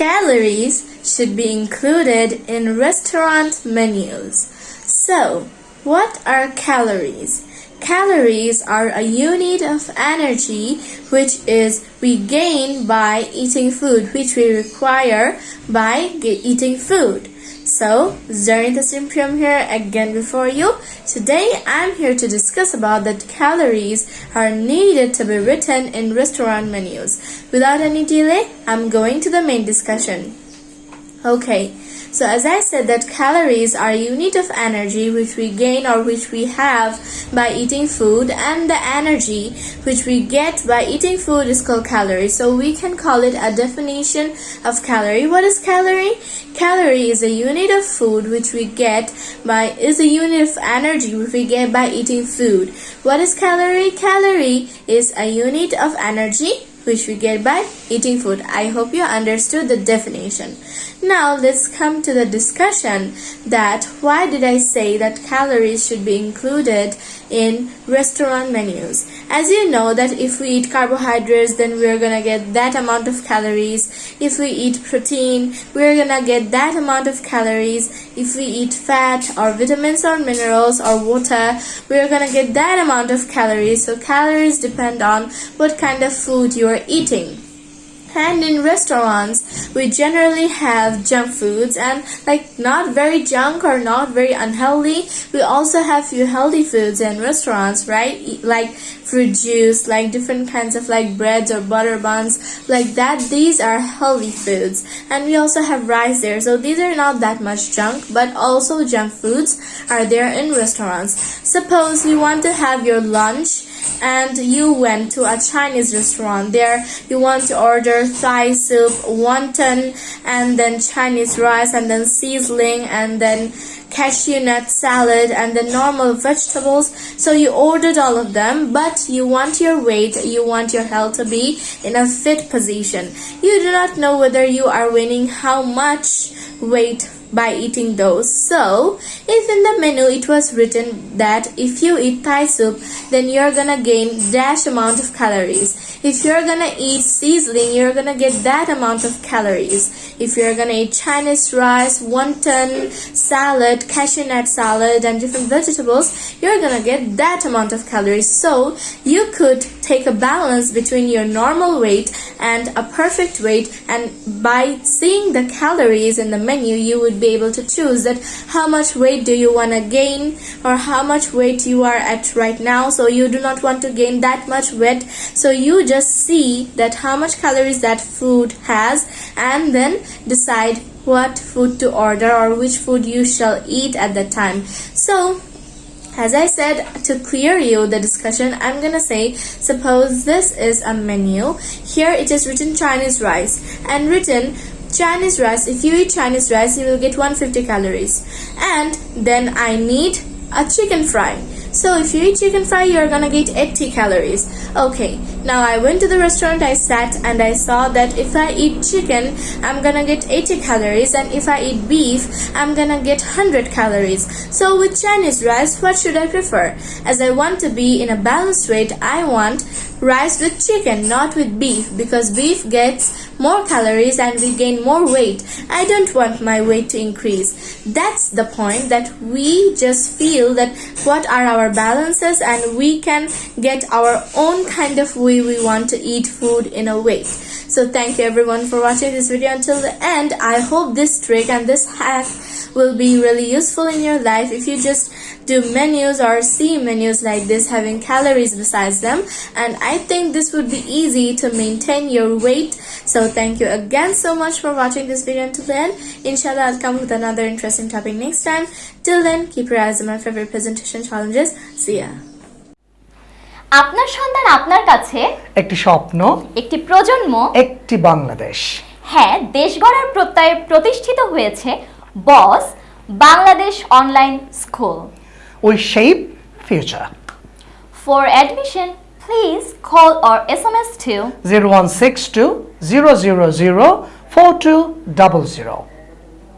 Calories should be included in restaurant menus. So, what are calories? Calories are a unit of energy which is we gain by eating food which we require by eating food. So, Zarita Simprium here again before you. Today I'm here to discuss about that calories are needed to be written in restaurant menus. Without any delay, I'm going to the main discussion. Okay, so as I said that calories are a unit of energy which we gain or which we have by eating food and the energy which we get by eating food is called calories. So we can call it a definition of calorie. What is calorie? Calorie is a unit of food which we get by is a unit of energy which we get by eating food. What is calorie? Calorie is a unit of energy which we get by eating food. I hope you understood the definition. Now let's come to the discussion that why did I say that calories should be included in restaurant menus. As you know that if we eat carbohydrates then we're gonna get that amount of calories. If we eat protein we're gonna get that amount of calories. If we eat fat or vitamins or minerals or water we're gonna get that amount of calories. So calories depend on what kind of food you are eating. And in restaurants we generally have junk foods and like not very junk or not very unhealthy. We also have few healthy foods in restaurants right? Like fruit juice like different kinds of like breads or butter buns. Like that these are healthy foods. And we also have rice there. So these are not that much junk but also junk foods are there in restaurants. Suppose you want to have your lunch and you went to a Chinese restaurant. There you want to order Thai soup, wonton, and then Chinese rice, and then sizzling, and then cashew nut salad and the normal vegetables so you ordered all of them but you want your weight you want your health to be in a fit position you do not know whether you are winning how much weight by eating those. So, if in the menu it was written that if you eat Thai soup, then you're gonna gain dash amount of calories. If you're gonna eat sizzling, you're gonna get that amount of calories. If you're gonna eat Chinese rice, wonton, salad, cashew nut salad, and different vegetables, you're gonna get that amount of calories. So, you could take a balance between your normal weight and a perfect weight and by seeing the calories in the menu you would be able to choose that how much weight do you want to gain or how much weight you are at right now. So you do not want to gain that much weight. So you just see that how much calories that food has and then decide what food to order or which food you shall eat at that time. So as I said, to clear you the discussion, I'm gonna say, suppose this is a menu. Here it is written Chinese rice and written Chinese rice. If you eat Chinese rice, you will get 150 calories. And then I need a chicken fry. So if you eat chicken fry, you're gonna get 80 calories. Okay, now I went to the restaurant, I sat and I saw that if I eat chicken, I'm gonna get 80 calories and if I eat beef, I'm gonna get 100 calories. So with Chinese rice, what should I prefer? As I want to be in a balanced weight, I want rice with chicken, not with beef because beef gets more calories and we gain more weight. I don't want my weight to increase. That's the point that we just feel that what are our balances and we can get our own kind of way we want to eat food in a weight. So thank you everyone for watching this video until the end. I hope this trick and this hack will be really useful in your life if you just do menus or see menus like this having calories besides them and I think this would be easy to maintain your weight so thank you again so much for watching this video until then inshallah I'll come with another interesting topic next time till then keep your eyes on my favorite presentation challenges see ya আপনার সন্তান আপনার কাছে একটি স্বপ্ন একটি প্রজন্ম একটি বাংলাদেশ হ্যাঁ দেশ গড়ার প্রত্যয়ে প্রতিষ্ঠিত হয়েছে Boss, Bangladesh Online School. We shape future. For admission, please call or SMS to 0162 000 4200.